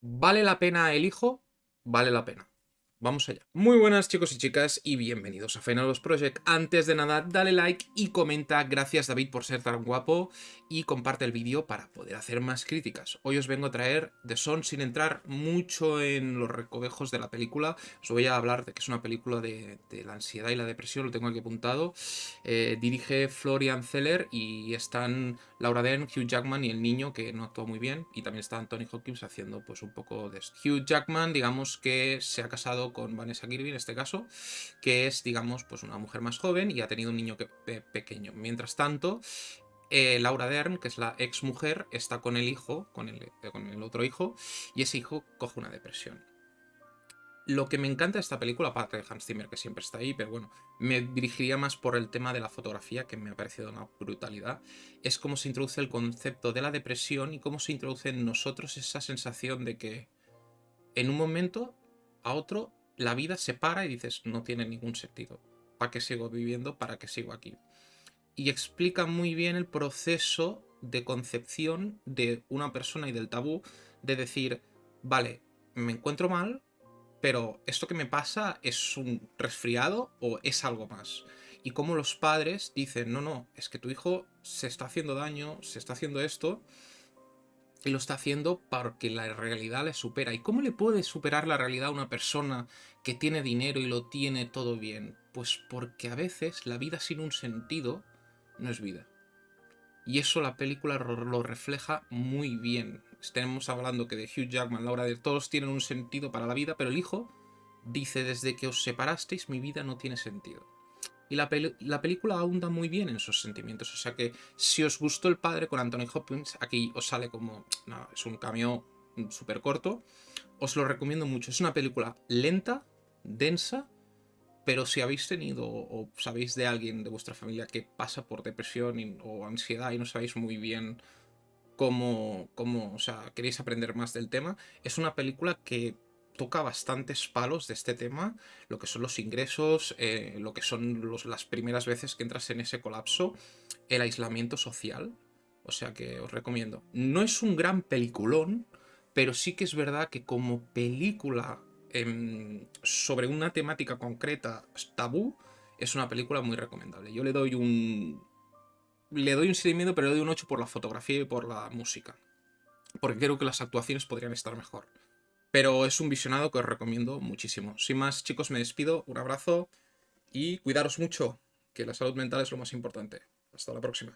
¿Vale la pena el hijo? Vale la pena. Vamos allá. Muy buenas chicos y chicas y bienvenidos a Final Project. Antes de nada, dale like y comenta gracias David por ser tan guapo y comparte el vídeo para poder hacer más críticas. Hoy os vengo a traer The Son sin entrar mucho en los recovejos de la película. Os voy a hablar de que es una película de, la ansiedad y la depresión, lo tengo aquí apuntado. Eh, dirige Florian Zeller y están Laura Dern, Hugh Jackman y el niño que no actuó muy bien. Y también está Anthony Hopkins haciendo pues un poco de. Hugh Jackman digamos que se ha casado con Vanessa Kirby en este caso, que es, digamos, pues una mujer más joven y ha tenido un niño pequeño. Mientras tanto, eh, Laura Dern, que es la ex mujer, está con el hijo, con el, eh, con el otro hijo, y ese hijo coge una depresión. Lo que me encanta de esta película, aparte de Hans Zimmer, que siempre está ahí, pero bueno, me dirigiría más por el tema de la fotografía, que me ha parecido una brutalidad, es cómo se introduce el concepto de la depresión y cómo se introduce en nosotros esa sensación de que en un momento a otro la vida se para y dices, no tiene ningún sentido. ¿Para qué sigo viviendo? ¿Para qué sigo aquí? Y explica muy bien el proceso de concepción de una persona y del tabú de decir, vale, me encuentro mal, pero esto que me pasa es un resfriado o es algo más. Y como los padres dicen, no, no, es que tu hijo se está haciendo daño, se está haciendo esto, y lo está haciendo porque la realidad le supera. ¿Y cómo le puede superar la realidad a una persona que tiene dinero y lo tiene todo bien? Pues porque a veces la vida sin un sentido no es vida. Y eso la película lo refleja muy bien. Estamos hablando que de Hugh Jackman, Laura de todos tienen un sentido para la vida, pero el hijo dice desde que os separasteis mi vida no tiene sentido. Y la, película ahonda muy bien en esos sentimientos. O sea que si os gustó El Padre con Anthony Hopkins, aquí os sale como... No, es un cameo súper corto. Os lo recomiendo mucho. Es una película lenta, densa, pero si habéis tenido o sabéis de alguien de vuestra familia que pasa por depresión o ansiedad y no sabéis muy bien cómo, cómo, o sea, queréis aprender más del tema, es una película que toca bastantes palos de este tema, lo que son los ingresos, eh, lo que son las primeras veces que entras en ese colapso, el aislamiento social, o sea que os recomiendo. No es un gran peliculón, pero sí que es verdad que como película em, sobre una temática concreta, tabú, es una película muy recomendable. Yo le doy un... Le doy un seguimiento, pero le doy un 8 por la fotografía y por la música. Porque creo que las actuaciones podrían estar mejor. Pero es un visionado que os recomiendo muchísimo. Sin más, chicos, me despido. Un abrazo y cuidaros mucho, que la salud mental es lo más importante. Hasta la próxima.